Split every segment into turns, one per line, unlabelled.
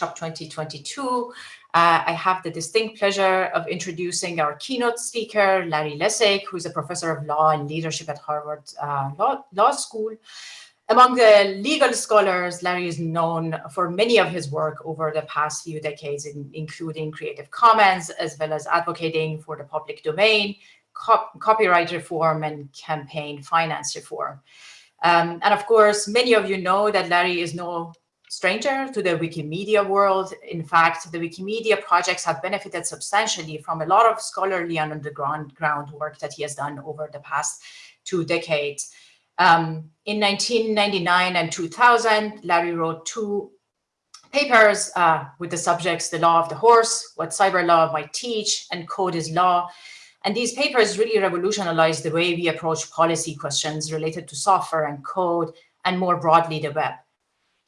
Workshop 2022. Uh, I have the distinct pleasure of introducing our keynote speaker, Larry Lessig, who's a professor of law and leadership at Harvard uh, law, law School. Among the legal scholars, Larry is known for many of his work over the past few decades, in, including Creative Commons, as well as advocating for the public domain, cop copyright reform, and campaign finance reform. Um, and of course, many of you know that Larry is no stranger to the Wikimedia world. In fact, the Wikimedia projects have benefited substantially from a lot of scholarly and underground ground work that he has done over the past two decades. Um, in 1999 and 2000, Larry wrote two papers uh, with the subjects, The Law of the Horse, What Cyber Law Might Teach, and Code is Law. And these papers really revolutionized the way we approach policy questions related to software and code, and more broadly, the web.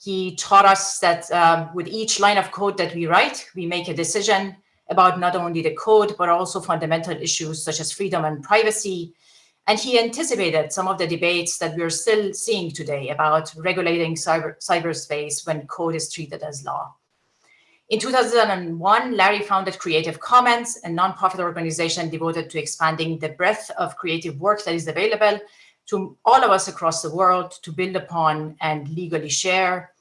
He taught us that um, with each line of code that we write, we make a decision about not only the code, but also fundamental issues such as freedom and privacy, and he anticipated some of the debates that we're still seeing today about regulating cyber, cyberspace when code is treated as law. In 2001, Larry founded Creative Commons, a nonprofit organization devoted to expanding the breadth of creative work that is available to all of us across the world to build upon and legally share.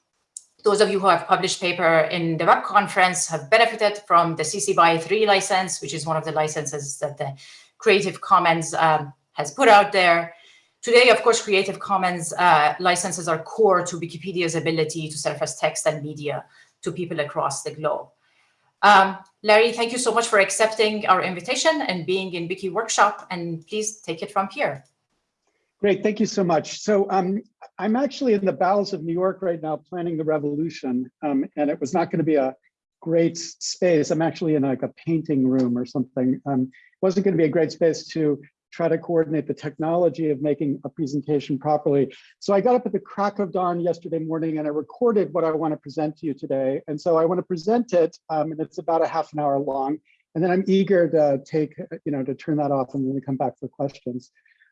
Those of you who have published paper in the web conference have benefited from the CC BY 3 license, which is one of the licenses that the Creative Commons um, has put out there. Today, of course, Creative Commons uh, licenses are core to Wikipedia's ability to surface text and media to people across the globe. Um, Larry, thank you so much for accepting our invitation and being in Wiki Workshop, and please take it from here.
Great, thank you so much. So um, I'm actually in the bowels of New York right now planning the revolution, um, and it was not going to be a great space. I'm actually in like a painting room or something. Um, wasn't going to be a great space to try to coordinate the technology of making a presentation properly. So I got up at the crack of dawn yesterday morning and I recorded what I want to present to you today. And so I want to present it, um, and it's about a half an hour long. And then I'm eager to take, you know, to turn that off and then come back for questions.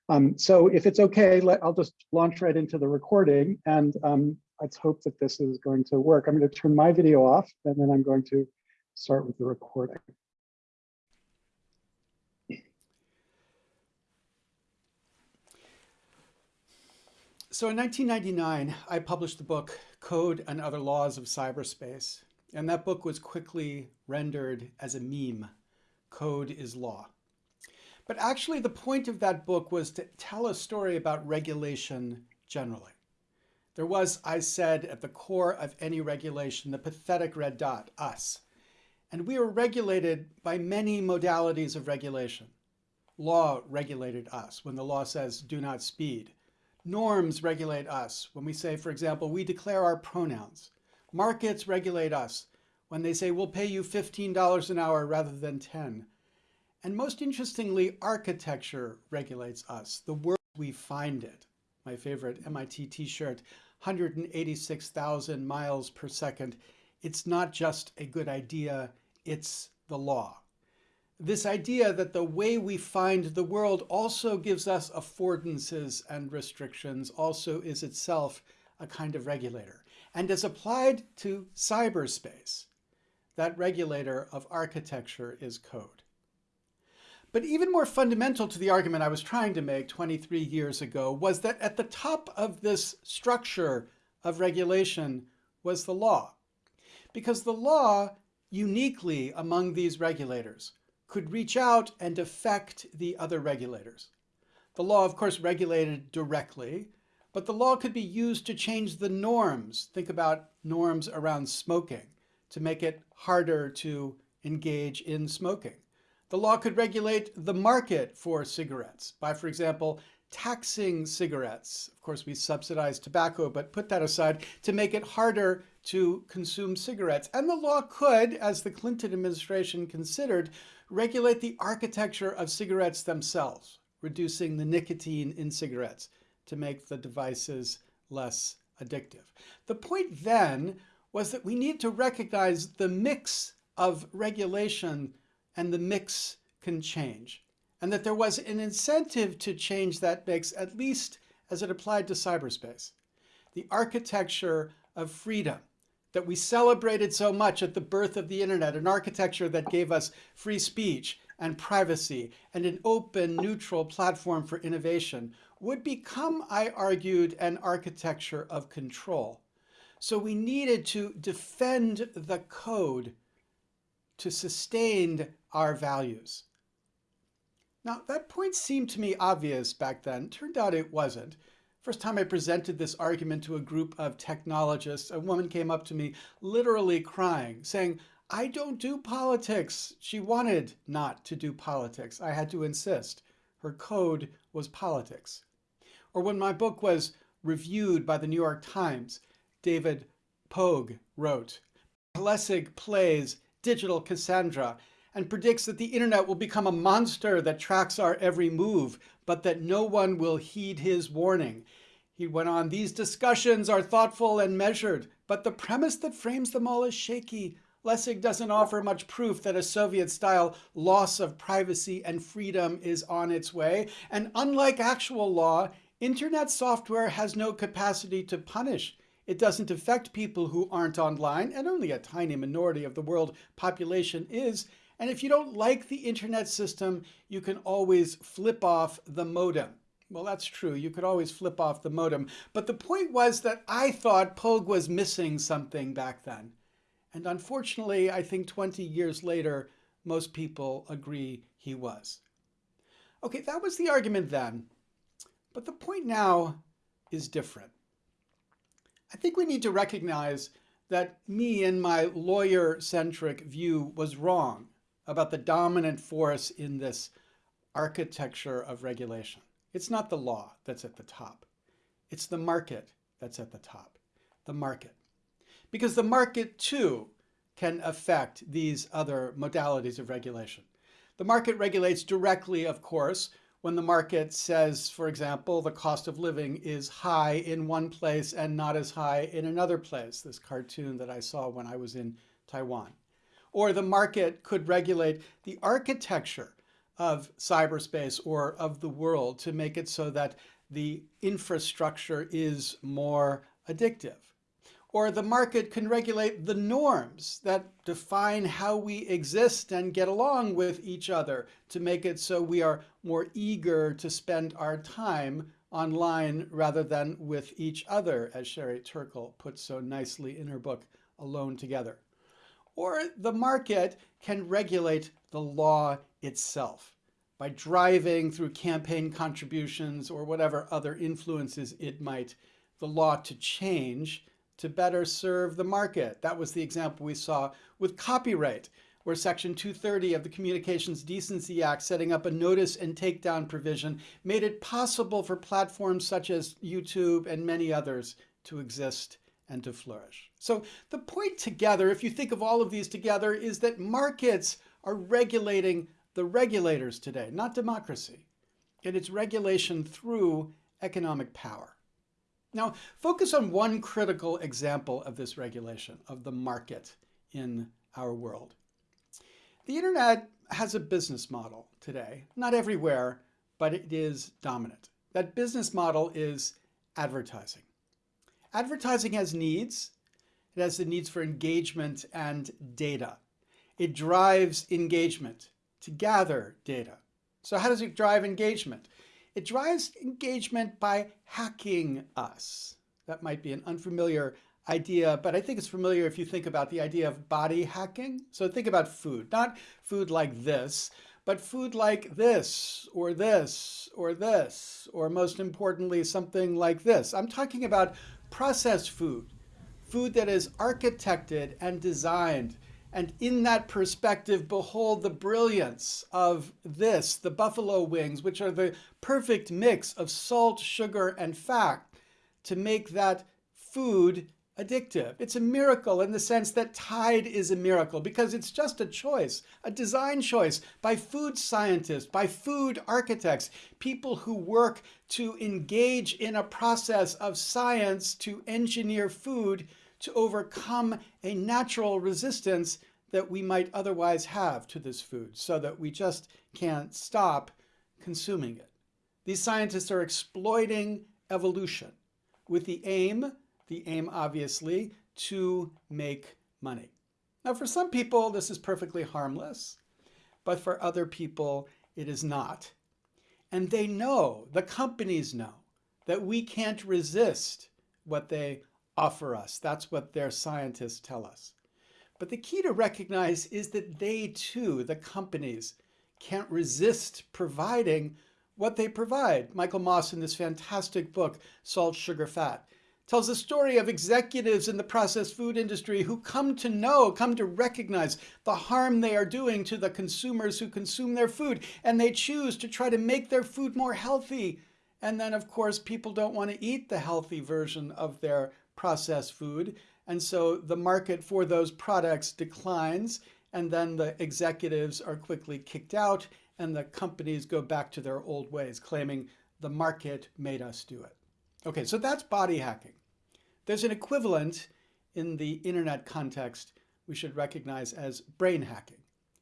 Um, so if it's okay, let, I'll just launch right into the recording and um, let's hope that this is going to work. I'm going to turn my video off and then I'm going to start with the recording. So in 1999, I published the book Code and Other Laws of Cyberspace. And that book was quickly rendered as a meme. Code is law. But actually, the point of that book was to tell a story about regulation generally. There was, I said, at the core of any regulation, the pathetic red dot, us. And we were regulated by many modalities of regulation. Law regulated us when the law says do not speed. Norms regulate us. When we say, for example, we declare our pronouns. Markets regulate us when they say we'll pay you $15 an hour rather than 10. And most interestingly, architecture regulates us, the world we find it. My favorite MIT t-shirt, 186,000 miles per second. It's not just a good idea, it's the law this idea that the way we find the world also gives us affordances and restrictions also is itself a kind of regulator. And as applied to cyberspace, that regulator of architecture is code. But even more fundamental to the argument I was trying to make 23 years ago was that at the top of this structure of regulation was the law. Because the law, uniquely among these regulators, could reach out and affect the other regulators. The law, of course, regulated directly, but the law could be used to change the norms. Think about norms around smoking to make it harder to engage in smoking. The law could regulate the market for cigarettes by, for example, taxing cigarettes. Of course, we subsidize tobacco, but put that aside to make it harder to consume cigarettes. And the law could, as the Clinton administration considered, regulate the architecture of cigarettes themselves, reducing the nicotine in cigarettes to make the devices less addictive. The point then was that we need to recognize the mix of regulation and the mix can change, and that there was an incentive to change that mix, at least as it applied to cyberspace. The architecture of freedom that we celebrated so much at the birth of the internet, an architecture that gave us free speech and privacy and an open, neutral platform for innovation, would become, I argued, an architecture of control. So we needed to defend the code to sustain our values. Now, that point seemed to me obvious back then. Turned out it wasn't. First time I presented this argument to a group of technologists, a woman came up to me literally crying, saying, I don't do politics. She wanted not to do politics. I had to insist. Her code was politics. Or when my book was reviewed by the New York Times, David Pogue wrote, Lessig plays digital Cassandra and predicts that the internet will become a monster that tracks our every move, but that no one will heed his warning. He went on, these discussions are thoughtful and measured, but the premise that frames them all is shaky. Lessig doesn't offer much proof that a Soviet-style loss of privacy and freedom is on its way. And unlike actual law, internet software has no capacity to punish. It doesn't affect people who aren't online, and only a tiny minority of the world population is. And if you don't like the internet system, you can always flip off the modem. Well, that's true. You could always flip off the modem. But the point was that I thought Pogue was missing something back then. And unfortunately, I think 20 years later, most people agree he was. Okay, that was the argument then. But the point now is different. I think we need to recognize that me and my lawyer-centric view was wrong about the dominant force in this architecture of regulation. It's not the law that's at the top. It's the market that's at the top. The market. Because the market, too, can affect these other modalities of regulation. The market regulates directly, of course, when the market says, for example, the cost of living is high in one place and not as high in another place, this cartoon that I saw when I was in Taiwan. Or the market could regulate the architecture of cyberspace or of the world to make it so that the infrastructure is more addictive. Or the market can regulate the norms that define how we exist and get along with each other to make it so we are more eager to spend our time online rather than with each other, as Sherry Turkle puts so nicely in her book, Alone Together or the market can regulate the law itself by driving through campaign contributions or whatever other influences it might, the law to change to better serve the market. That was the example we saw with copyright, where Section 230 of the Communications Decency Act, setting up a notice and takedown provision, made it possible for platforms such as YouTube and many others to exist and to flourish. So the point together, if you think of all of these together, is that markets are regulating the regulators today, not democracy. And it's regulation through economic power. Now, focus on one critical example of this regulation, of the market in our world. The internet has a business model today, not everywhere, but it is dominant. That business model is advertising. Advertising has needs. It has the needs for engagement and data. It drives engagement to gather data. So how does it drive engagement? It drives engagement by hacking us. That might be an unfamiliar idea, but I think it's familiar if you think about the idea of body hacking. So think about food, not food like this, but food like this, or this, or this, or most importantly, something like this. I'm talking about processed food, food that is architected and designed. And in that perspective, behold the brilliance of this, the buffalo wings, which are the perfect mix of salt, sugar, and fat to make that food addictive. It's a miracle in the sense that Tide is a miracle because it's just a choice, a design choice by food scientists, by food architects, people who work to engage in a process of science to engineer food to overcome a natural resistance that we might otherwise have to this food so that we just can't stop consuming it. These scientists are exploiting evolution with the aim the aim, obviously, to make money. Now, for some people, this is perfectly harmless, but for other people, it is not. And they know, the companies know, that we can't resist what they offer us. That's what their scientists tell us. But the key to recognize is that they too, the companies, can't resist providing what they provide. Michael Moss in this fantastic book, Salt, Sugar, Fat, tells the story of executives in the processed food industry who come to know, come to recognize the harm they are doing to the consumers who consume their food, and they choose to try to make their food more healthy. And then, of course, people don't want to eat the healthy version of their processed food. And so the market for those products declines, and then the executives are quickly kicked out, and the companies go back to their old ways, claiming the market made us do it. Okay, so that's body hacking. There's an equivalent in the internet context we should recognize as brain hacking.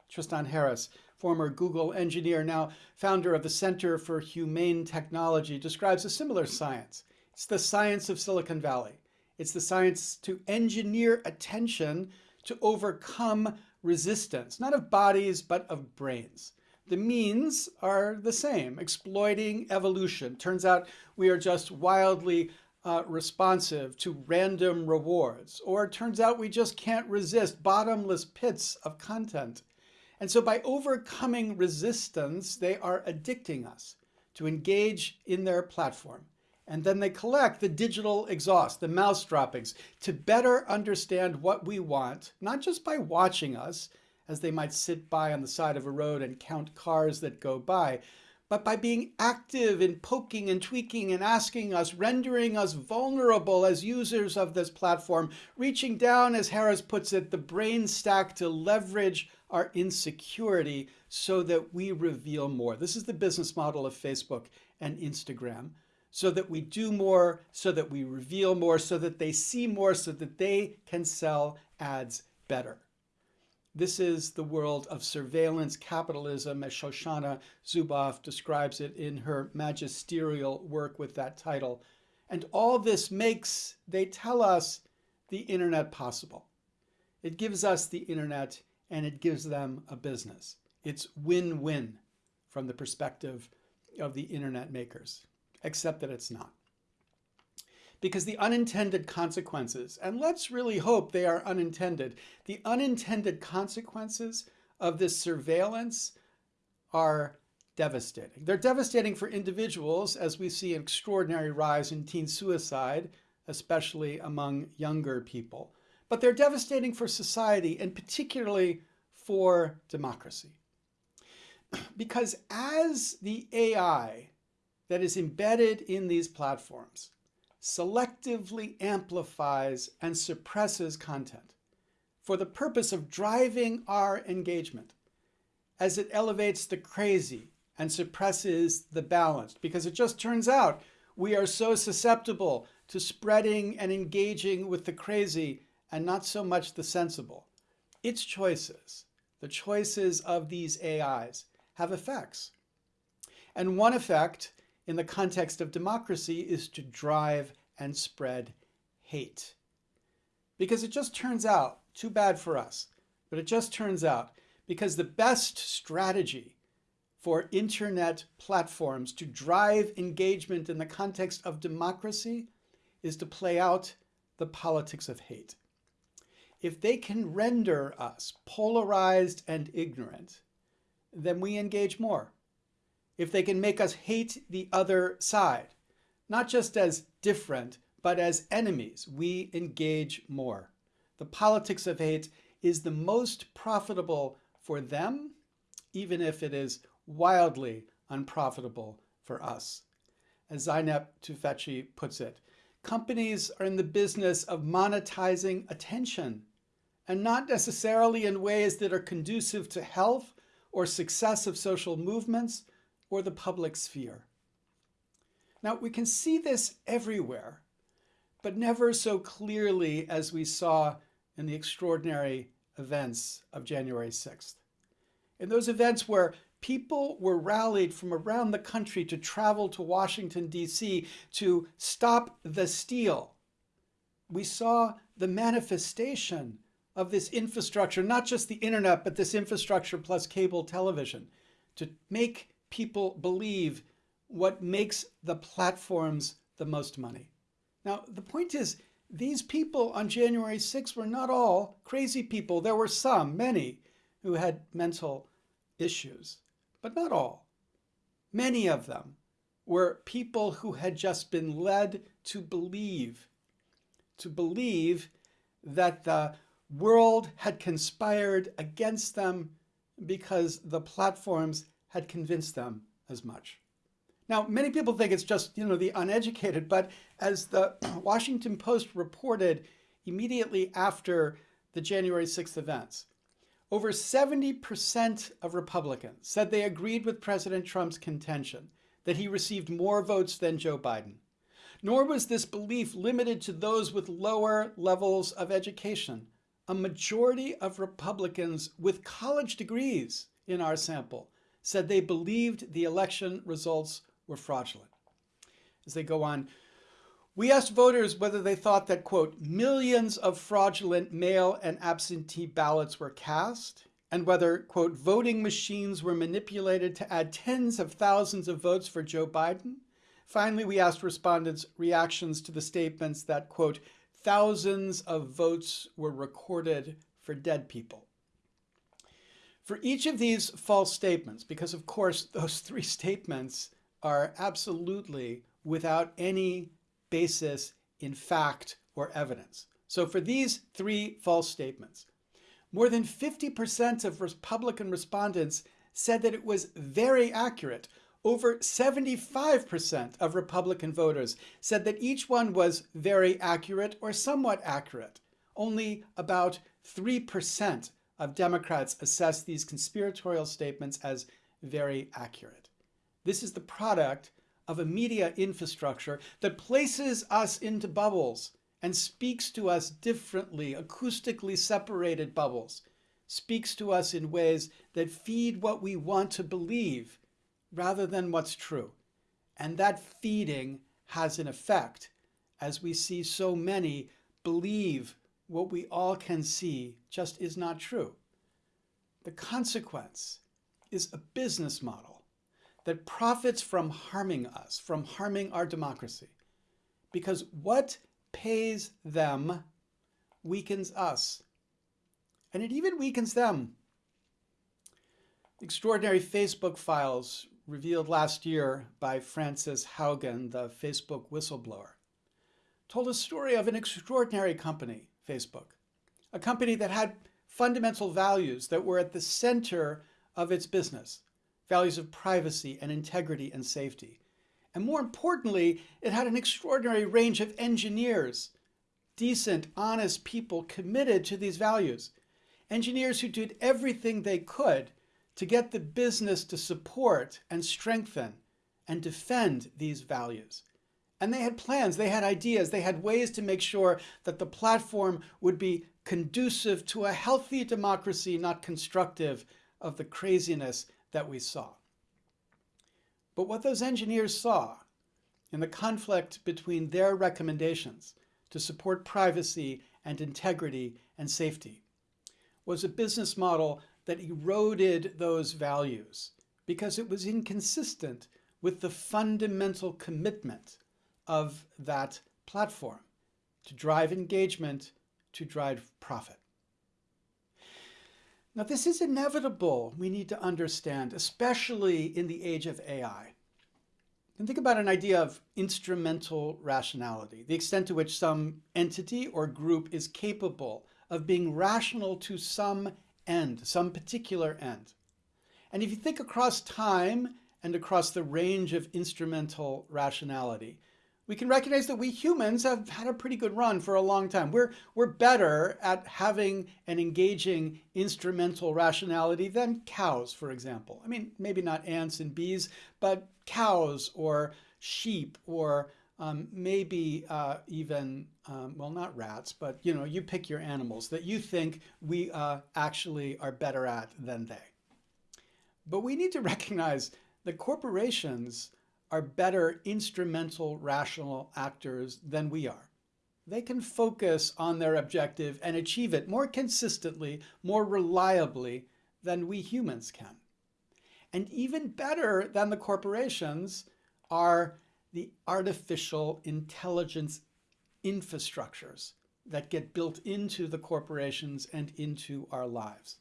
Tristan Harris, former Google engineer, now founder of the Center for Humane Technology, describes a similar science. It's the science of Silicon Valley. It's the science to engineer attention to overcome resistance, not of bodies, but of brains. The means are the same, exploiting evolution. Turns out we are just wildly uh, responsive to random rewards, or it turns out we just can't resist bottomless pits of content. And so by overcoming resistance, they are addicting us to engage in their platform. And then they collect the digital exhaust, the mouse droppings, to better understand what we want, not just by watching us, as they might sit by on the side of a road and count cars that go by, but by being active in poking and tweaking and asking us, rendering us vulnerable as users of this platform, reaching down, as Harris puts it, the brain stack to leverage our insecurity so that we reveal more. This is the business model of Facebook and Instagram so that we do more, so that we reveal more, so that they see more, so that they can sell ads better. This is the world of surveillance capitalism, as Shoshana Zuboff describes it in her magisterial work with that title. And all this makes, they tell us, the internet possible. It gives us the internet and it gives them a business. It's win-win from the perspective of the internet makers except that it's not. Because the unintended consequences, and let's really hope they are unintended, the unintended consequences of this surveillance are devastating. They're devastating for individuals as we see an extraordinary rise in teen suicide, especially among younger people. But they're devastating for society and particularly for democracy. Because as the AI that is embedded in these platforms selectively amplifies and suppresses content for the purpose of driving our engagement as it elevates the crazy and suppresses the balanced because it just turns out we are so susceptible to spreading and engaging with the crazy and not so much the sensible. Its choices, the choices of these AIs, have effects. And one effect in the context of democracy is to drive and spread hate. Because it just turns out, too bad for us, but it just turns out, because the best strategy for internet platforms to drive engagement in the context of democracy is to play out the politics of hate. If they can render us polarized and ignorant, then we engage more if they can make us hate the other side, not just as different, but as enemies, we engage more. The politics of hate is the most profitable for them, even if it is wildly unprofitable for us. As Zeynep Tufekci puts it, companies are in the business of monetizing attention and not necessarily in ways that are conducive to health or success of social movements or the public sphere. Now, we can see this everywhere, but never so clearly as we saw in the extraordinary events of January 6th. In those events where people were rallied from around the country to travel to Washington, D.C. to stop the steal, we saw the manifestation of this infrastructure, not just the internet, but this infrastructure plus cable television, to make people believe what makes the platforms the most money. Now, the point is, these people on January 6 were not all crazy people. There were some, many, who had mental issues, but not all. Many of them were people who had just been led to believe, to believe that the world had conspired against them because the platforms had convinced them as much. Now, many people think it's just, you know, the uneducated, but as the Washington Post reported immediately after the January 6th events, over 70% of Republicans said they agreed with President Trump's contention that he received more votes than Joe Biden. Nor was this belief limited to those with lower levels of education. A majority of Republicans with college degrees in our sample said they believed the election results were fraudulent. As they go on, we asked voters whether they thought that, quote, millions of fraudulent mail and absentee ballots were cast, and whether, quote, voting machines were manipulated to add tens of thousands of votes for Joe Biden. Finally, we asked respondents reactions to the statements that, quote, thousands of votes were recorded for dead people. For each of these false statements, because of course those three statements are absolutely without any basis in fact or evidence. So for these three false statements, more than 50% of Republican respondents said that it was very accurate. Over 75% of Republican voters said that each one was very accurate or somewhat accurate. Only about 3% of Democrats assess these conspiratorial statements as very accurate. This is the product of a media infrastructure that places us into bubbles and speaks to us differently, acoustically separated bubbles, speaks to us in ways that feed what we want to believe rather than what's true. And that feeding has an effect as we see so many believe what we all can see just is not true. The consequence is a business model that profits from harming us, from harming our democracy. Because what pays them weakens us. And it even weakens them. Extraordinary Facebook files revealed last year by Frances Haugen, the Facebook whistleblower, told a story of an extraordinary company, Facebook, a company that had fundamental values that were at the center of its business values of privacy and integrity and safety. And more importantly, it had an extraordinary range of engineers, decent, honest people committed to these values. Engineers who did everything they could to get the business to support and strengthen and defend these values. And they had plans, they had ideas, they had ways to make sure that the platform would be conducive to a healthy democracy, not constructive of the craziness that we saw. But what those engineers saw in the conflict between their recommendations to support privacy and integrity and safety was a business model that eroded those values because it was inconsistent with the fundamental commitment of that platform to drive engagement, to drive profit. Now, this is inevitable, we need to understand, especially in the age of AI. And think about an idea of instrumental rationality, the extent to which some entity or group is capable of being rational to some end, some particular end. And if you think across time and across the range of instrumental rationality, we can recognize that we humans have had a pretty good run for a long time. We're, we're better at having an engaging instrumental rationality than cows, for example. I mean, maybe not ants and bees, but cows or sheep or um, maybe uh, even, um, well, not rats, but you know, you pick your animals that you think we uh, actually are better at than they. But we need to recognize that corporations are better instrumental rational actors than we are. they can focus on their objective and achieve it more consistently, more reliably than we humans can. And even better than the corporations are the artificial intelligence infrastructures that get built into the corporations and into our lives.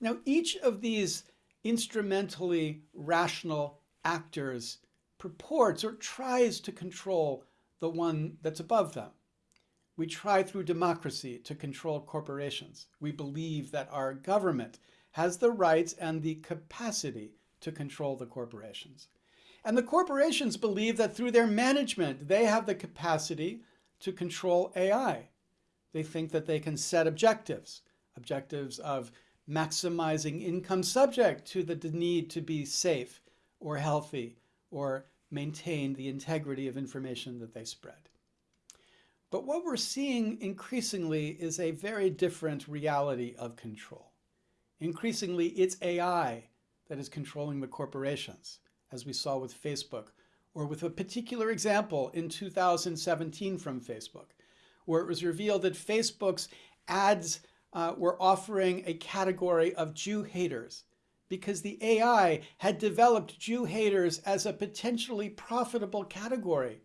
Now, each of these instrumentally rational actors purports or tries to control the one that's above them. We try through democracy to control corporations. We believe that our government has the rights and the capacity to control the corporations. And the corporations believe that through their management, they have the capacity to control AI. They think that they can set objectives, objectives of maximizing income subject to the need to be safe or healthy or maintain the integrity of information that they spread. But what we're seeing increasingly is a very different reality of control. Increasingly, it's AI that is controlling the corporations, as we saw with Facebook, or with a particular example in 2017 from Facebook, where it was revealed that Facebook's ads uh, were offering a category of Jew haters because the AI had developed Jew haters as a potentially profitable category.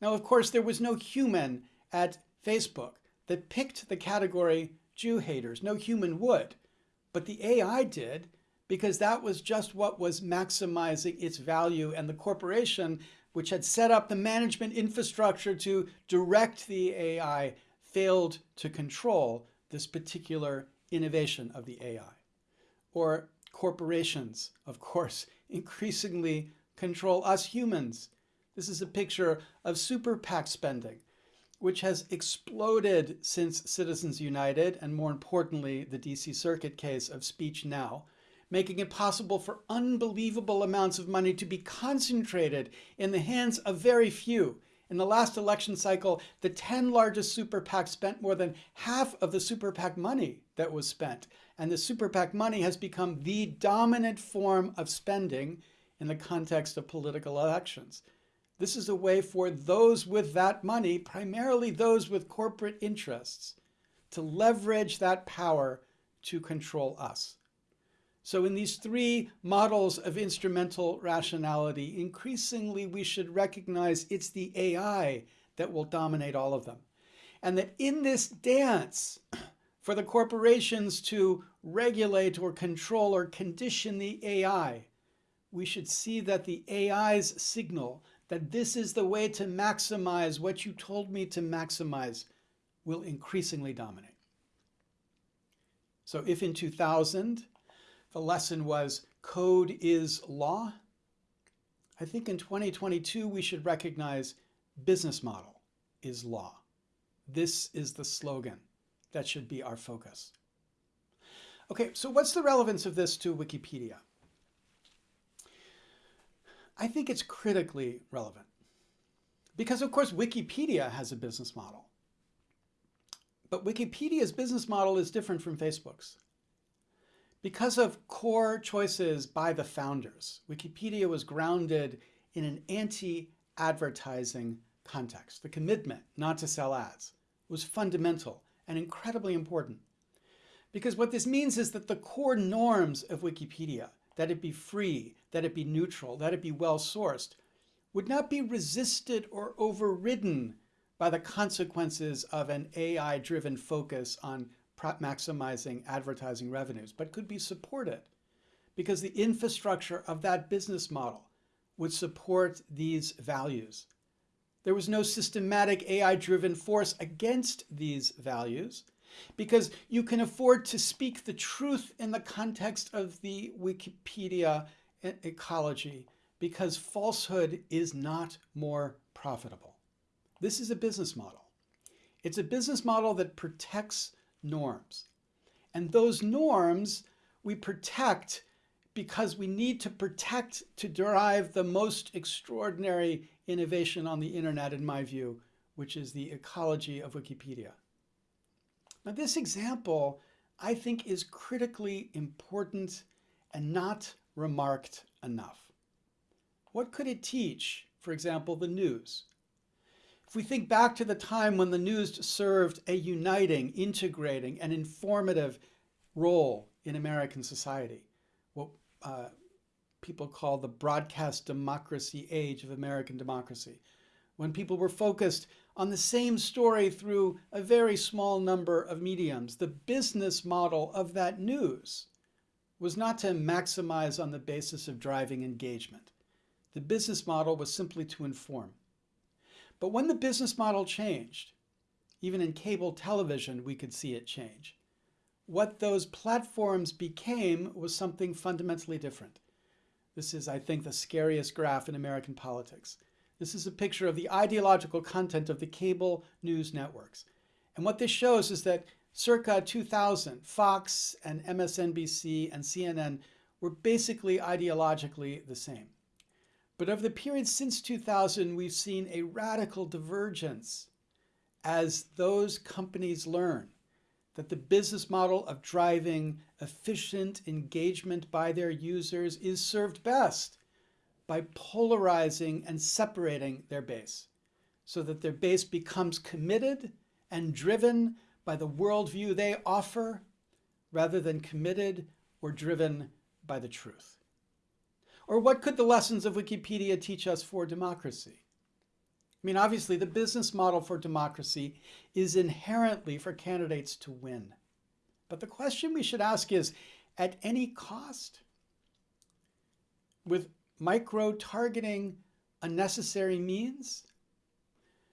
Now, of course, there was no human at Facebook that picked the category Jew haters. No human would. But the AI did because that was just what was maximizing its value. And the corporation, which had set up the management infrastructure to direct the AI, failed to control this particular innovation of the AI. Or corporations, of course, increasingly control us humans. This is a picture of super PAC spending, which has exploded since Citizens United and more importantly, the DC Circuit case of Speech Now, making it possible for unbelievable amounts of money to be concentrated in the hands of very few in the last election cycle, the 10 largest super PACs spent more than half of the super PAC money that was spent. And the super PAC money has become the dominant form of spending in the context of political elections. This is a way for those with that money, primarily those with corporate interests, to leverage that power to control us. So in these three models of instrumental rationality, increasingly we should recognize it's the AI that will dominate all of them. And that in this dance, for the corporations to regulate or control or condition the AI, we should see that the AI's signal that this is the way to maximize what you told me to maximize will increasingly dominate. So if in 2000, the lesson was code is law. I think in 2022, we should recognize business model is law. This is the slogan. That should be our focus. Okay, so what's the relevance of this to Wikipedia? I think it's critically relevant because, of course, Wikipedia has a business model. But Wikipedia's business model is different from Facebook's. Because of core choices by the founders, Wikipedia was grounded in an anti-advertising context. The commitment not to sell ads was fundamental and incredibly important. Because what this means is that the core norms of Wikipedia, that it be free, that it be neutral, that it be well-sourced, would not be resisted or overridden by the consequences of an AI-driven focus on maximizing advertising revenues, but could be supported because the infrastructure of that business model would support these values. There was no systematic AI-driven force against these values because you can afford to speak the truth in the context of the Wikipedia ecology because falsehood is not more profitable. This is a business model. It's a business model that protects norms. And those norms we protect because we need to protect to derive the most extraordinary innovation on the internet, in my view, which is the ecology of Wikipedia. Now, this example, I think, is critically important and not remarked enough. What could it teach, for example, the news? If we think back to the time when the news served a uniting, integrating, and informative role in American society, what uh, people call the broadcast democracy age of American democracy, when people were focused on the same story through a very small number of mediums, the business model of that news was not to maximize on the basis of driving engagement. The business model was simply to inform. But when the business model changed, even in cable television, we could see it change. What those platforms became was something fundamentally different. This is, I think, the scariest graph in American politics. This is a picture of the ideological content of the cable news networks. And what this shows is that circa 2000, Fox and MSNBC and CNN were basically ideologically the same. But over the period since 2000, we've seen a radical divergence as those companies learn that the business model of driving efficient engagement by their users is served best by polarizing and separating their base so that their base becomes committed and driven by the worldview they offer rather than committed or driven by the truth. Or what could the lessons of Wikipedia teach us for democracy? I mean, obviously, the business model for democracy is inherently for candidates to win. But the question we should ask is, at any cost? With micro-targeting unnecessary means?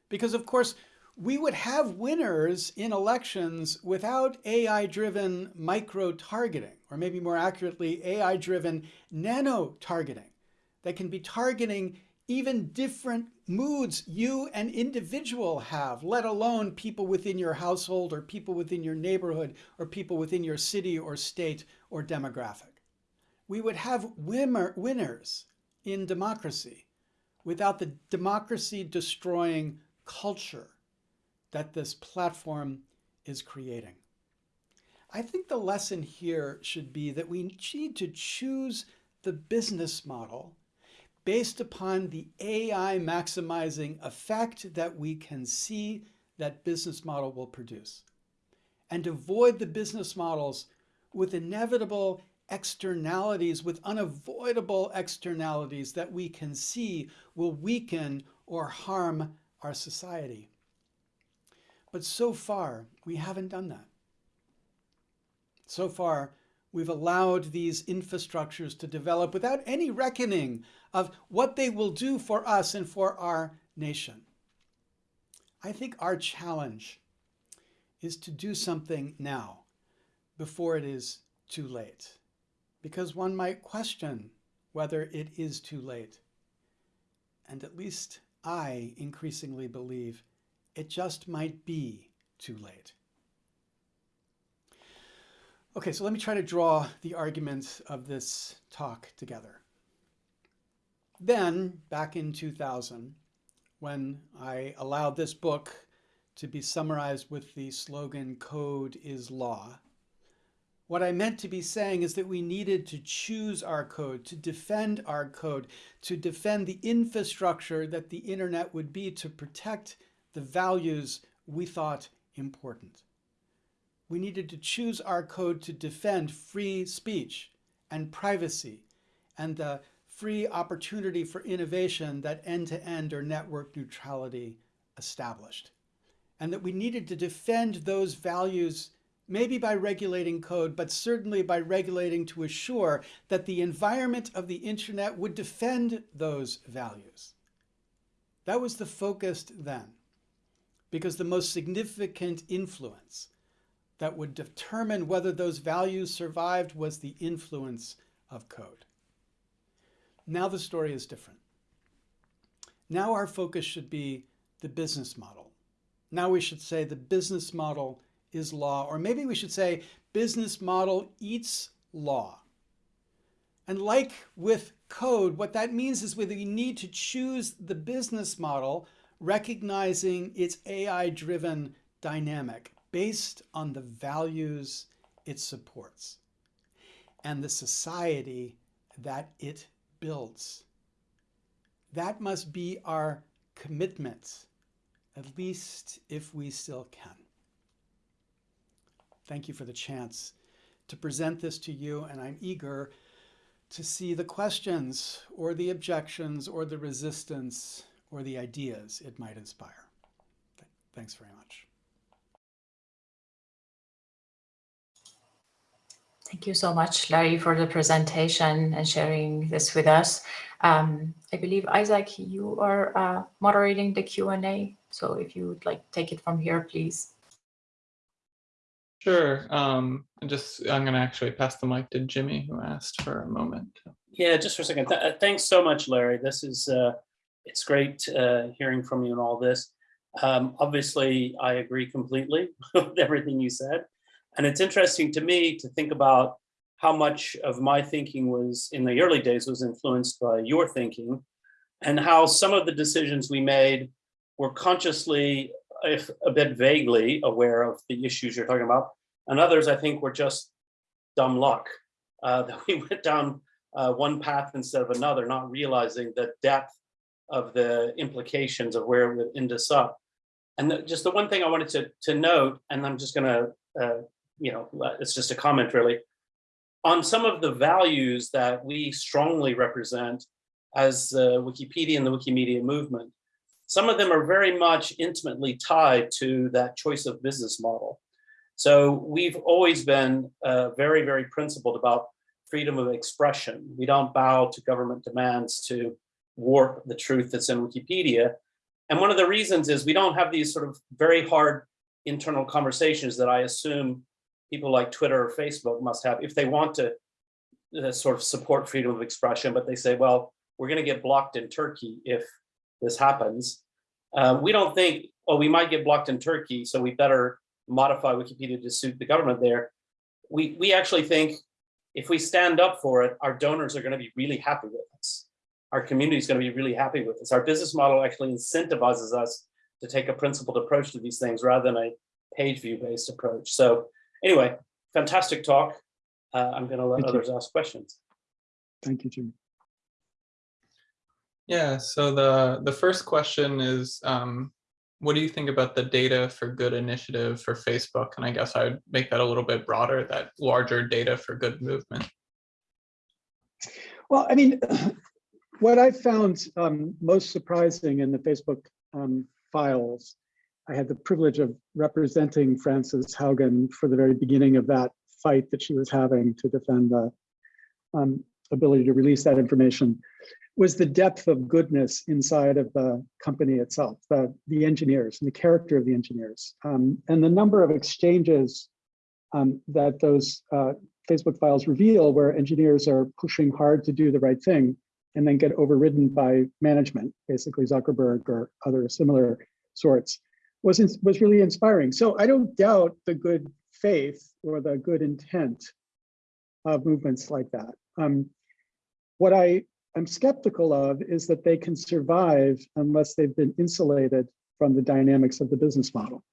Because, of course, we would have winners in elections without AI-driven micro-targeting, or maybe more accurately, AI-driven nano-targeting that can be targeting even different moods you, an individual, have, let alone people within your household or people within your neighborhood or people within your city or state or demographic. We would have winner, winners in democracy without the democracy destroying culture that this platform is creating. I think the lesson here should be that we need to choose the business model based upon the AI maximizing effect that we can see that business model will produce and avoid the business models with inevitable externalities, with unavoidable externalities that we can see will weaken or harm our society. But so far, we haven't done that. So far, we've allowed these infrastructures to develop without any reckoning of what they will do for us and for our nation. I think our challenge is to do something now before it is too late, because one might question whether it is too late. And at least I increasingly believe it just might be too late. Okay, so let me try to draw the arguments of this talk together. Then, back in 2000, when I allowed this book to be summarized with the slogan, Code is Law, what I meant to be saying is that we needed to choose our code, to defend our code, to defend the infrastructure that the internet would be to protect the values we thought important. We needed to choose our code to defend free speech and privacy and the free opportunity for innovation that end-to-end -end or network neutrality established. And that we needed to defend those values maybe by regulating code, but certainly by regulating to assure that the environment of the internet would defend those values. That was the focus then because the most significant influence that would determine whether those values survived was the influence of code. Now the story is different. Now our focus should be the business model. Now we should say the business model is law, or maybe we should say business model eats law. And like with code, what that means is whether you need to choose the business model recognizing its AI-driven dynamic based on the values it supports and the society that it builds. That must be our commitment at least if we still can. Thank you for the chance to present this to you, and I'm eager to see the questions or the objections or the resistance or the ideas it might inspire. Thanks very much.
Thank you so much, Larry, for the presentation and sharing this with us. Um, I believe, Isaac, you are uh, moderating the Q&A. So if you would like to take it from here, please.
Sure. Um, just I'm going to actually pass the mic to Jimmy, who asked for a moment.
Yeah, just for a second. Th thanks so much, Larry. This is uh, it's great uh, hearing from you and all this. Um, obviously, I agree completely with everything you said. And it's interesting to me to think about how much of my thinking was in the early days was influenced by your thinking and how some of the decisions we made were consciously, if a bit vaguely aware of the issues you're talking about. And others, I think, were just dumb luck uh, that we went down uh, one path instead of another, not realizing the depth of the implications of where it would end us up. And the, just the one thing I wanted to, to note, and I'm just gonna, uh, you know, it's just a comment really, on some of the values that we strongly represent as uh, Wikipedia and the Wikimedia movement, some of them are very much intimately tied to that choice of business model. So we've always been uh, very, very principled about freedom of expression. We don't bow to government demands to warp the truth that's in Wikipedia. And one of the reasons is we don't have these sort of very hard internal conversations that I assume people like Twitter or Facebook must have if they want to uh, sort of support freedom of expression, but they say, well, we're going to get blocked in Turkey if this happens. Uh, we don't think, oh, we might get blocked in Turkey, so we better modify Wikipedia to suit the government there. We, we actually think if we stand up for it, our donors are going to be really happy with us our community is going to be really happy with us. Our business model actually incentivizes us to take a principled approach to these things rather than a page view based approach. So anyway, fantastic talk. Uh, I'm going to let
Thank
others
you.
ask questions.
Thank you, Jim.
Yeah, so the, the first question is, um, what do you think about the data for good initiative for Facebook? And I guess I would make that a little bit broader, that larger data for good movement.
Well, I mean, what I found um, most surprising in the Facebook um, files, I had the privilege of representing Frances Haugen for the very beginning of that fight that she was having to defend the um, ability to release that information, was the depth of goodness inside of the company itself, the, the engineers and the character of the engineers, um, and the number of exchanges um, that those uh, Facebook files reveal where engineers are pushing hard to do the right thing and then get overridden by management, basically Zuckerberg or other similar sorts, was, was really inspiring. So I don't doubt the good faith or the good intent of movements like that. Um, what I am skeptical of is that they can survive unless they've been insulated from the dynamics of the business model.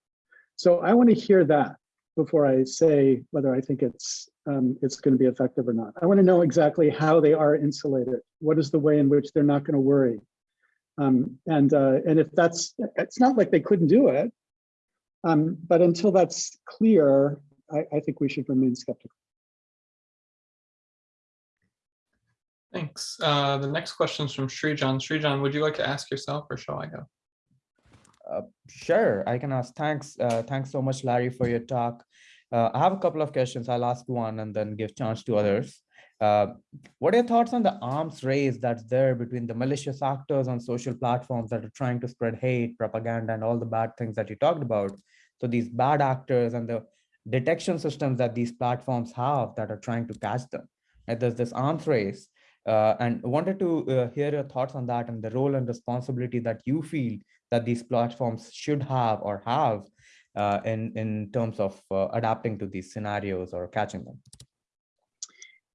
So I want to hear that before I say whether I think it's um, it's going to be effective or not. I want to know exactly how they are insulated. What is the way in which they're not going to worry? Um, and uh, and if that's, it's not like they couldn't do it, um, but until that's clear, I, I think we should remain skeptical.
Thanks. Uh, the next question is from Srijan. Srijan, would you like to ask yourself or shall I go?
Uh, sure, I can ask. Thanks. Uh, thanks so much, Larry, for your talk. Uh, I have a couple of questions. I'll ask one and then give chance to others. Uh, what are your thoughts on the arms race that's there between the malicious actors on social platforms that are trying to spread hate, propaganda, and all the bad things that you talked about? So these bad actors and the detection systems that these platforms have that are trying to catch them. And there's this arms race. Uh, and wanted to uh, hear your thoughts on that and the role and responsibility that you feel that these platforms should have or have uh, in, in terms of uh, adapting to these scenarios or catching them?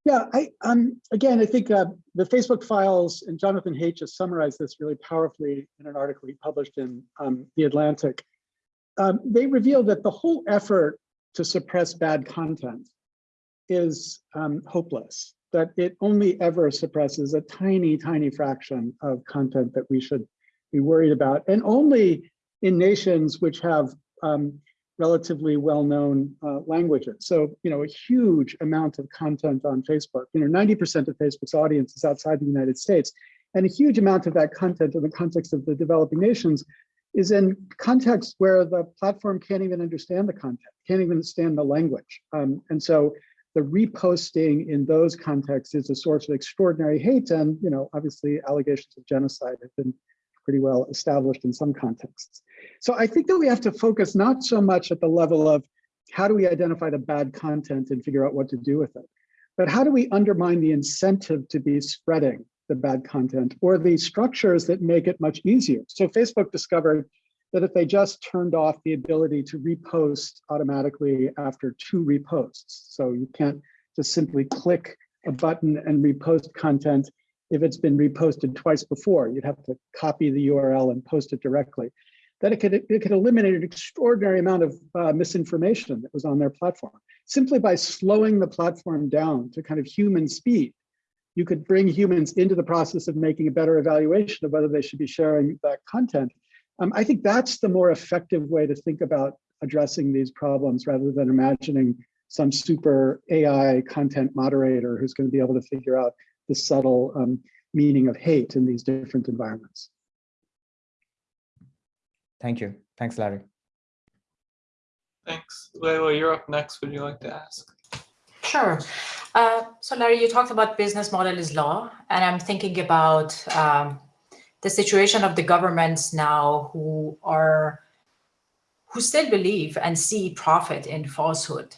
Yeah, I um again, I think uh, the Facebook files and Jonathan Haidt just summarized this really powerfully in an article he published in um, The Atlantic. Um, they reveal that the whole effort to suppress bad content is um, hopeless, that it only ever suppresses a tiny, tiny fraction of content that we should be worried about. And only
in nations which have um, relatively well-known uh, languages. So, you know, a huge amount of content on Facebook, you know, 90% of Facebook's audience is outside the United States. And a huge amount of that content in the context of the developing nations is in contexts where the platform can't even understand the content, can't even understand the language. Um, and so the reposting in those contexts is a source of extraordinary hate. And, you know, obviously allegations of genocide have been pretty well established in some contexts. So I think that we have to focus not so much at the level of how do we identify the bad content and figure out what to do with it, but how do we undermine the incentive to be spreading the bad content or the structures that make it much easier. So Facebook discovered that if they just turned off the ability to repost automatically after two reposts, so you can't just simply click a button and repost content if it's been reposted twice before, you'd have to copy the URL and post it directly. That it could, it could eliminate an extraordinary amount of uh, misinformation that was on their platform. Simply by slowing the platform down to kind of human speed, you could bring humans into the process of making a better evaluation of whether they should be sharing that content. Um, I think that's the more effective way to think about addressing these problems rather than imagining some super AI content moderator who's going to be able to figure out the subtle um, meaning of hate in these different environments.
Thank you. Thanks, Larry.
Thanks. Leila, you're up next. Would you like to ask?
Sure. Uh, so Larry, you talked about business model is law, and I'm thinking about um, the situation of the governments now who are who still believe and see profit in falsehood.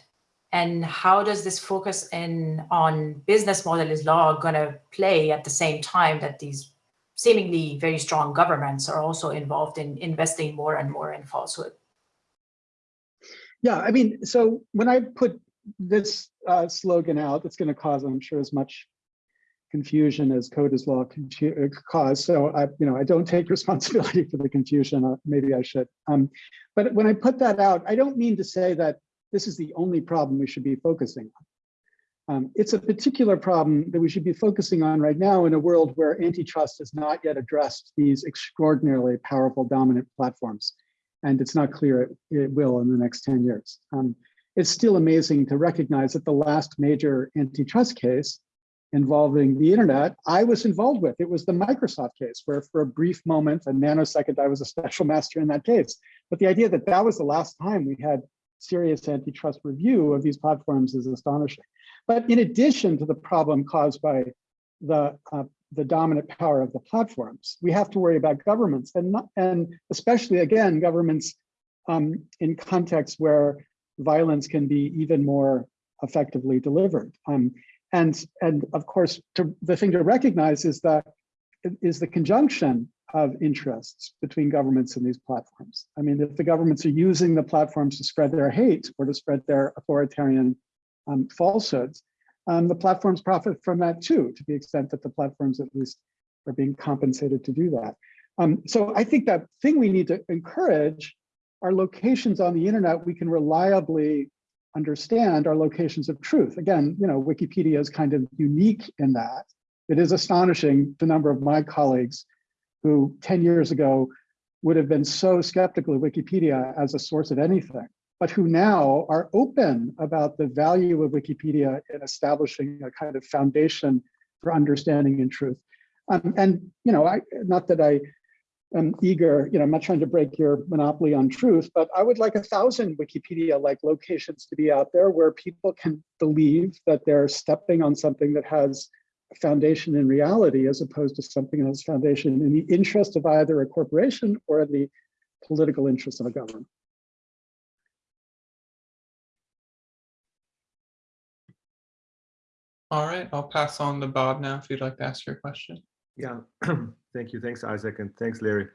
And how does this focus in on business model is law going to play at the same time that these seemingly very strong governments are also involved in investing more and more in falsehood?
Yeah, I mean, so when I put this uh, slogan out, it's going to cause, I'm sure, as much confusion as code is law uh, cause. So I, you know, I don't take responsibility for the confusion. Uh, maybe I should. Um, but when I put that out, I don't mean to say that this is the only problem we should be focusing on. Um, it's a particular problem that we should be focusing on right now in a world where antitrust has not yet addressed these extraordinarily powerful dominant platforms. And it's not clear it, it will in the next 10 years. Um, it's still amazing to recognize that the last major antitrust case involving the internet, I was involved with. It was the Microsoft case, where for a brief moment, a nanosecond, I was a special master in that case. But the idea that that was the last time we had serious antitrust review of these platforms is astonishing. But in addition to the problem caused by the uh, the dominant power of the platforms, we have to worry about governments and not, and especially again governments um, in contexts where violence can be even more effectively delivered. Um, and and of course, to, the thing to recognize is that is the conjunction of interests between governments and these platforms. I mean, if the governments are using the platforms to spread their hate or to spread their authoritarian um, falsehoods, um, the platforms profit from that too, to the extent that the platforms at least are being compensated to do that. Um, so I think that thing we need to encourage are locations on the internet we can reliably understand are locations of truth. Again, you know, Wikipedia is kind of unique in that. It is astonishing the number of my colleagues who 10 years ago would have been so skeptical of Wikipedia as a source of anything, but who now are open about the value of Wikipedia in establishing a kind of foundation for understanding and truth. Um, and, you know, I, not that I am eager, you know, I'm not trying to break your monopoly on truth, but I would like a thousand Wikipedia-like locations to be out there where people can believe that they're stepping on something that has foundation in reality as opposed to something that has foundation in the interest of either a corporation or the political interest of a government.
All right, I'll pass on to Bob now if you'd like to ask your question.
Yeah, thank you. Thanks, Isaac, and thanks, Larry.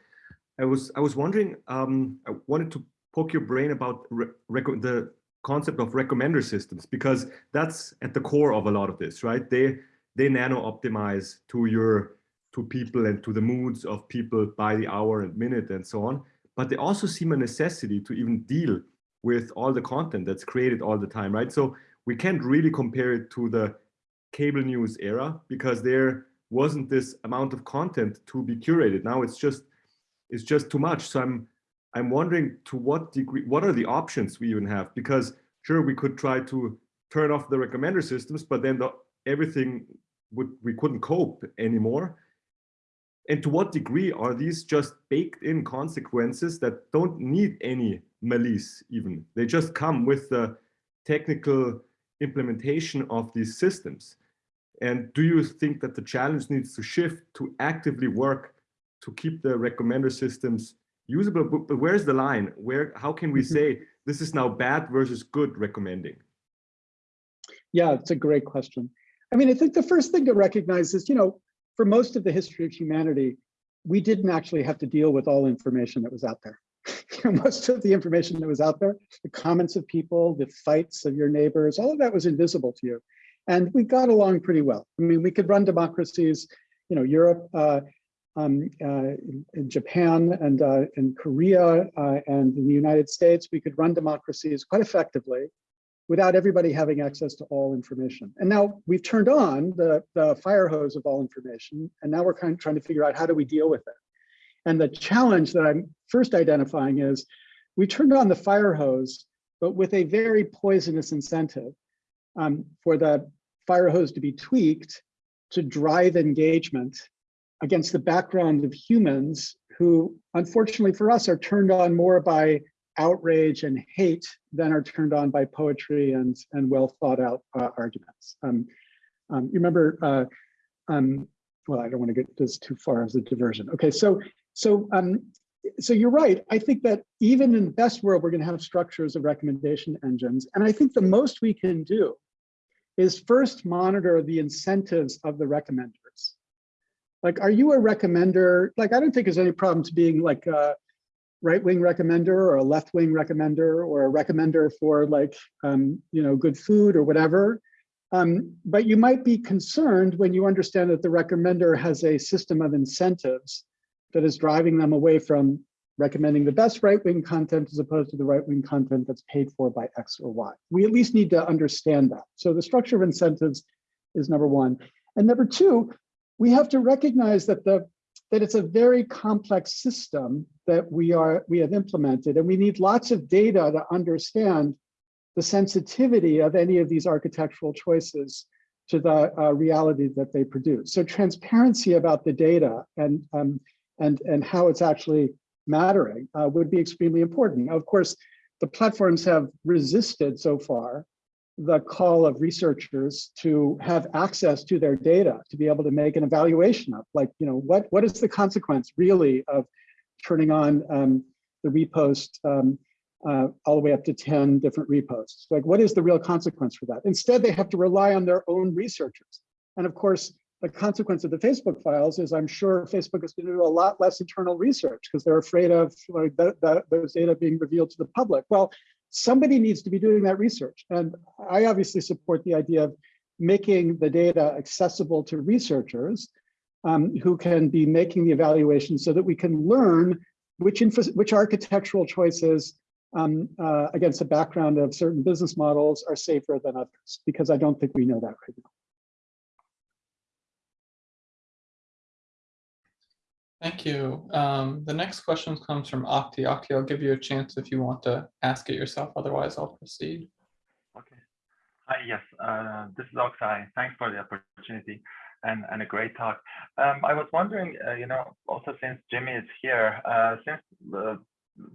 I was I was wondering. Um, I wanted to poke your brain about the concept of recommender systems because that's at the core of a lot of this, right? They they nano optimize to your to people and to the moods of people by the hour and minute and so on. But they also seem a necessity to even deal with all the content that's created all the time, right? So we can't really compare it to the cable news era because there wasn't this amount of content to be curated. Now it's just it's just too much. So I'm I'm wondering to what degree, what are the options we even have? Because sure, we could try to turn off the recommender systems, but then the, everything would, we couldn't cope anymore. And to what degree are these just baked in consequences that don't need any malice even? They just come with the technical implementation of these systems. And do you think that the challenge needs to shift to actively work to keep the recommender systems usable? But, but where's the line? Where, how can we mm-hmm. say this is now bad versus good recommending?
Yeah, it's a great question. I mean, I think the first thing to recognize is, you know, for most of the history of humanity, we didn't actually have to deal with all information that was out there. most of the information that was out there, the comments of people, the fights of your neighbors, all of that was invisible to you. And we got along pretty well. I mean, we could run democracies, you know, Europe, uh, um, uh, in Japan and, uh, in Korea uh, and in the United States, we could run democracies quite effectively without everybody having access to all information. And now we've turned on the, the fire hose of all information, and now we're kind of trying to figure out how do we deal with it. And the challenge that I'm first identifying is we turned on the fire hose, but with a very poisonous incentive um, for the fire hose to be tweaked to drive engagement against the background of humans who, unfortunately for us, are turned on more by outrage and hate than are turned on by poetry and, and well thought out uh, arguments. Um, um, you remember, uh, um, well, I don't want to get this too far as a diversion. Okay, so so um, so you're right. I think that even in the best world, we're going to have structures of recommendation engines. And I think the most we can do is first monitor the incentives of the recommenders. Like, are you a recommender? Like, I don't think there's any problem to being like a right-wing recommender or a left-wing recommender or a recommender for like, um, you know, good food or whatever. Um, but you might be concerned when you understand that the recommender has a system of incentives that is driving them away from recommending the best right-wing content as opposed to the right-wing content that's paid for by X or Y. We at least need to understand that. So the structure of incentives is number one. And number two, we have to recognize that the that it's a very complex system that we are we have implemented, and we need lots of data to understand the sensitivity of any of these architectural choices to the uh, reality that they produce. So transparency about the data and um, and, and how it's actually mattering uh, would be extremely important. Of course, the platforms have resisted so far the call of researchers to have access to their data, to be able to make an evaluation of like, you know, what, what is the consequence really of turning on um, the repost um, uh, all the way up to 10 different reposts? Like, what is the real consequence for that? Instead, they have to rely on their own researchers. And of course, the consequence of the Facebook files is I'm sure Facebook is going to do a lot less internal research because they're afraid of like, those data being revealed to the public. Well, somebody needs to be doing that research. And I obviously support the idea of making the data accessible to researchers um, who can be making the evaluation so that we can learn which, which architectural choices um, uh, against a background of certain business models are safer than others, because I don't think we know that right now.
Thank you. Um, the next question comes from Okti. Okti, I'll give you a chance if you want to ask it yourself. Otherwise, I'll proceed.
Okay. Hi, yes, uh, this is Oksai. Thanks for the opportunity and, and a great talk. Um, I was wondering, uh, you know, also since Jimmy is here, uh, since the,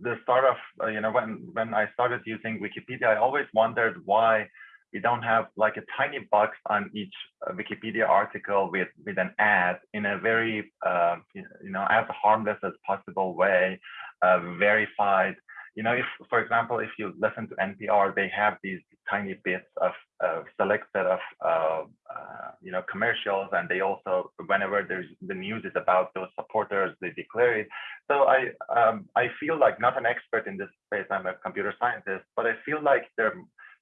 the start of, uh, you know, when, when I started using Wikipedia, I always wondered why we don't have like a tiny box on each uh, Wikipedia article with, with an ad in a very, uh, you know, as harmless as possible way, uh, verified. You know, if, for example, if you listen to NPR, they have these tiny bits of uh, select set of, uh, uh, you know, commercials, and they also, whenever there's the news is about those supporters, they declare it. So I, um, I feel like not an expert in this space. I'm a computer scientist, but I feel like there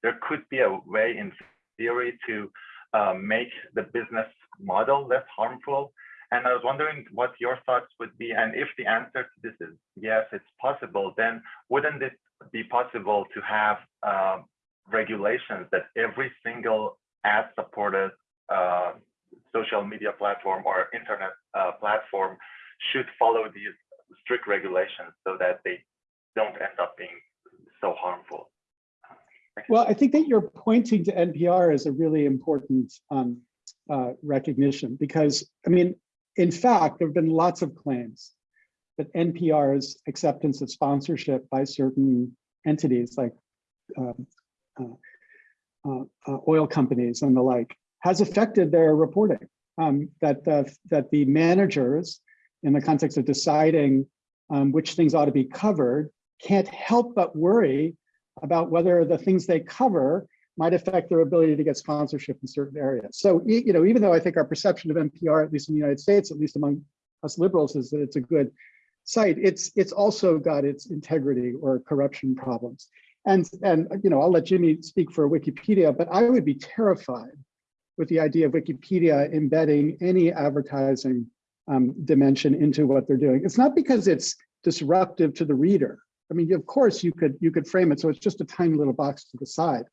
there could be a way in theory to uh, make the business model less harmful. And I was wondering what your thoughts would be. And if the answer to this is yes, it's possible, then wouldn't it be possible to have uh, regulations that every single ad supported uh, social media platform or internet uh, platform should follow these strict regulations so that they don't end up being so harmful.
Well, I think that you're pointing to NPR as a really important um, uh, recognition because, I mean, in fact, there have been lots of claims that NPR's acceptance of sponsorship by certain entities like um, uh, uh, uh, oil companies and the like has affected their reporting. Um, that the that the managers, in the context of deciding um, which things ought to be covered, can't help but worry about whether the things they cover might affect their ability to get sponsorship in certain areas. So, you know, even though I think our perception of NPR, at least in the United States, at least among us liberals, is that it's a good site, it's it's also got its integrity or corruption problems. And, and you know, I'll let Jimmy speak for Wikipedia, but I would be terrified with the idea of Wikipedia embedding any advertising um, dimension into what they're doing. It's not because it's disruptive to the reader. I mean, of course, you could you could frame it so it's just a tiny little box to the side.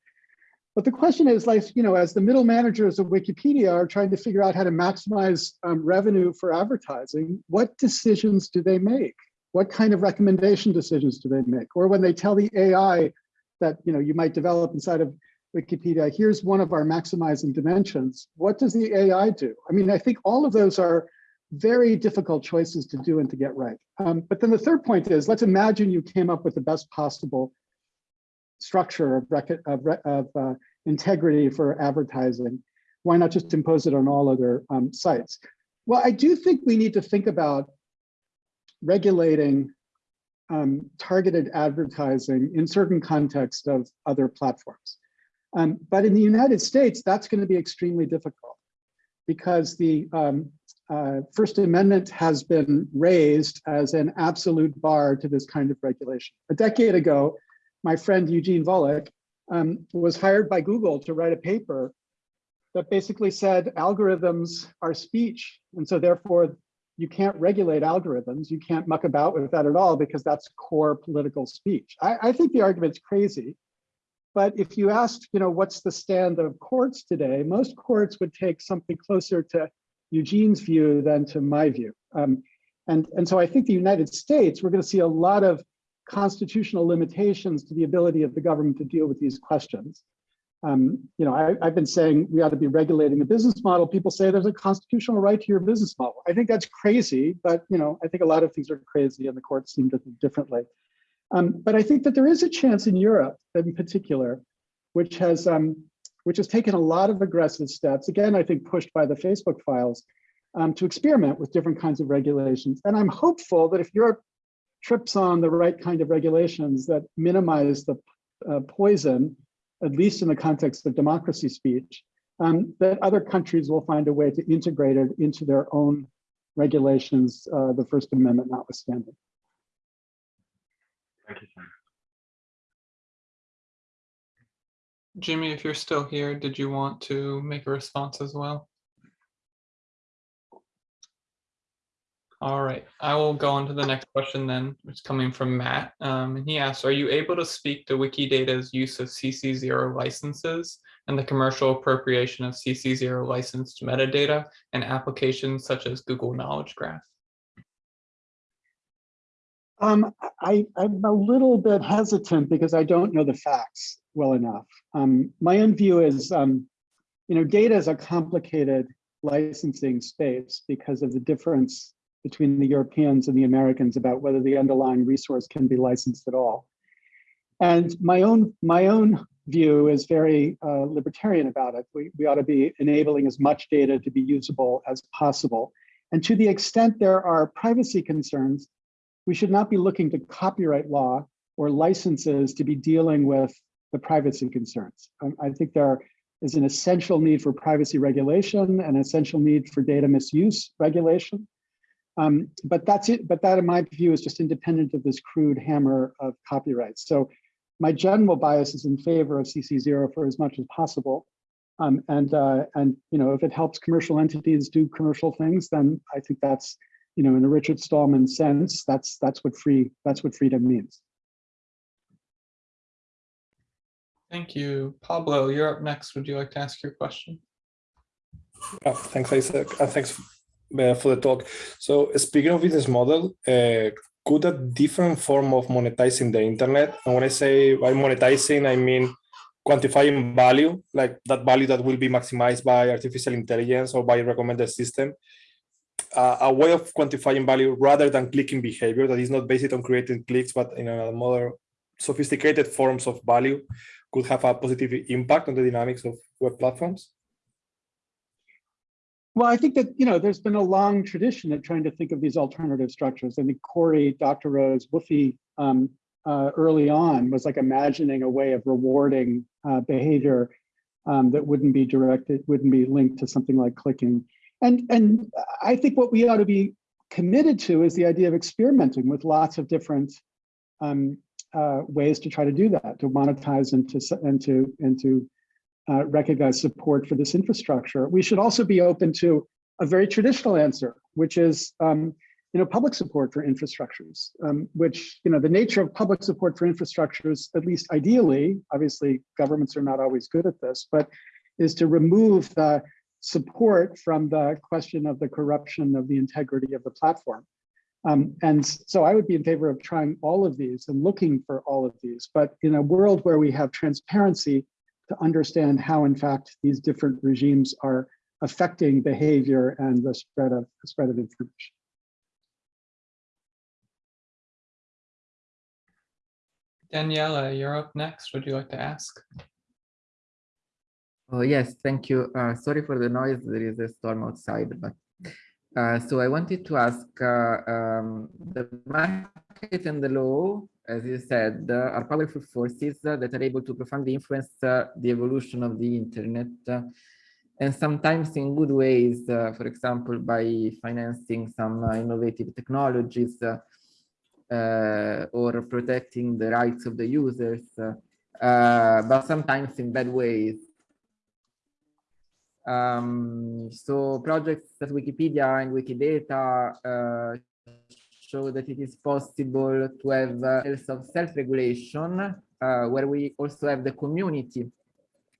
But the question is, like, you know, as the middle managers of Wikipedia are trying to figure out how to maximize um, revenue for advertising, what decisions do they make? What kind of recommendation decisions do they make? Or when they tell the AI that, you know, you might develop inside of Wikipedia, here's one of our maximizing dimensions. What does the AI do? I mean, I think all of those are very difficult choices to do and to get right. Um, but then the third point is, let's imagine you came up with the best possible structure of, of, of uh, integrity for advertising. Why not just impose it on all other um, sites? Well, I do think we need to think about regulating um, targeted advertising in certain contexts of other platforms. Um, but in the United States, that's going to be extremely difficult because the um, uh, First Amendment has been raised as an absolute bar to this kind of regulation. A decade ago, my friend Eugene Volokh um, was hired by Google to write a paper that basically said algorithms are speech. And so therefore you can't regulate algorithms. You can't muck about with that at all because that's core political speech. I, I think the argument's crazy. But if you asked, you know, what's the stand of courts today, most courts would take something closer to Eugene's view than to my view. Um, and, and so I think the United States, we're going to see a lot of constitutional limitations to the ability of the government to deal with these questions. Um, you know, I, have been saying we ought to be regulating the business model. People say there's a constitutional right to your business model. I think that's crazy, but you know, I think a lot of things are crazy and the courts seem to think differently. Um, but I think that there is a chance in Europe in particular, which has um, which has taken a lot of aggressive steps, again, I think pushed by the Facebook files, um, to experiment with different kinds of regulations. And I'm hopeful that if Europe trips on the right kind of regulations that minimize the uh, poison, at least in the context of democracy speech, um, that other countries will find a way to integrate it into their own regulations, uh, the First Amendment notwithstanding.
Thank you, Sam.
Jimmy, if you're still here, did you want to make a response as well? All right, I will go on to the next question then, which is coming from Matt. Um, and he asks, are you able to speak to Wikidata's use of CC0 licenses and the commercial appropriation of CC0 licensed metadata and applications such as Google Knowledge Graph?
Um, I, am a little bit hesitant because I don't know the facts well enough. Um, my own view is, um, you know, data is a complicated licensing space because of the difference between the Europeans and the Americans about whether the underlying resource can be licensed at all. And my own my own view is very uh, libertarian about it. We, we ought to be enabling as much data to be usable as possible. And to the extent there are privacy concerns, we should not be looking to copyright law or licenses to be dealing with the privacy concerns. Um, I think there is an essential need for privacy regulation, an essential need for data misuse regulation. Um, but that's it. But that, in my view, is just independent of this crude hammer of copyright. So my general bias is in favor of CC0 for as much as possible. Um, and uh, and you know, if it helps commercial entities do commercial things, then I think that's you know, in a Richard Stallman sense, that's that's what free that's what freedom means.
Thank you. Pablo, you're up next. Would you like to ask your question?
thanks, Isaac. Uh, thanks uh, for the talk. So speaking of business model, uh, could a different form of monetizing the internet, and when I say by monetizing, I mean quantifying value, like that value that will be maximized by artificial intelligence or by a recommended system, uh, a way of quantifying value rather than clicking behavior that is not based on creating clicks, but in a more sophisticated forms of value could have a positive impact on the dynamics of web platforms?
Well, I think that, you know, there's been a long tradition of trying to think of these alternative structures. I think Cory Doctorow's Whuffie um, uh, early on was like imagining a way of rewarding uh, behavior um, that wouldn't be directed, wouldn't be linked to something like clicking. And, and I think what we ought to be committed to is the idea of experimenting with lots of different um, uh, ways to try to do that, to monetize and to, and to, and to uh, recognize support for this infrastructure. We should also be open to a very traditional answer, which is um, you know, public support for infrastructures, um, which, you know, the nature of public support for infrastructures, at least ideally, obviously governments are not always good at this, but is to remove the support from the question of the corruption of the integrity of the platform. Um, and so I would be in favor of trying all of these and looking for all of these, but in a world where we have transparency to understand how, in fact, these different regimes are affecting behavior and the spread of the spread of information.
Daniela, you're up next. Would you like to ask?
Oh, yes, thank you. Uh, sorry for the noise. There is a storm outside, but uh, so I wanted to ask uh, um, the market and the law, as you said, uh, are powerful forces that are able to profoundly influence uh, the evolution of the internet uh, and sometimes in good ways, for example, by financing some innovative technologies uh, or protecting the rights of the users, uh, but sometimes in bad ways. Um, so projects at Wikipedia and Wikidata uh, show that it is possible to have uh, of self-regulation, uh, where we also have the community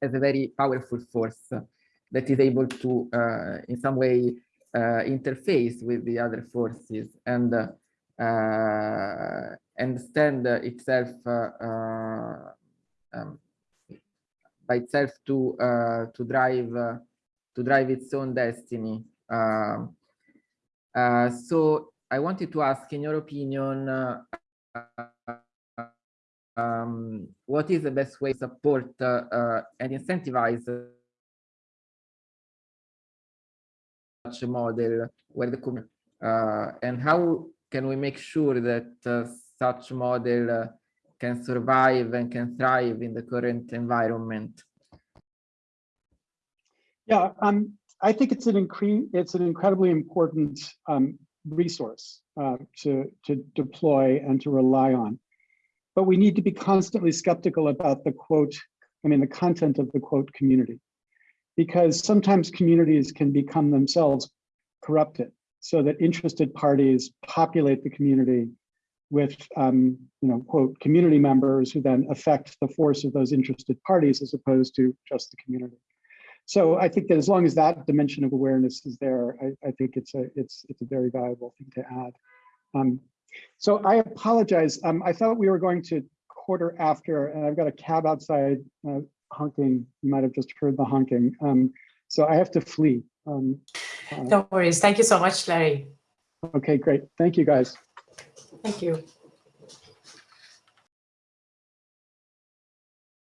as a very powerful force that is able to, uh, in some way, interface with the other forces and uh, itself uh, uh, um, by itself to to drive to drive its own destiny. Um, so I wanted to ask, in your opinion, um, what is the best way to support uh, and incentivize such a model where the uh, and how can we make sure that uh, such model uh, can survive and can thrive in the current environment?
Yeah, um, I think it's an incre it's an incredibly important um, resource uh, to to deploy and to rely on, but we need to be constantly skeptical about the quote. I mean, the content of the quote community, because sometimes communities can become themselves corrupted so that interested parties populate the community with, um, you know, quote, community members who then affect the force of those interested parties as opposed to just the community. So I think that as long as that dimension of awareness is there, I, I think it's a it's it's a very valuable thing to add. Um, so I apologize. Um, I thought we were going to quarter after, and I've got a cab outside uh, honking. You might have just heard the honking. Um, so I have to flee. Um,
no worries. Thank you so much, Larry.
Okay, great. Thank you, guys.
Thank you.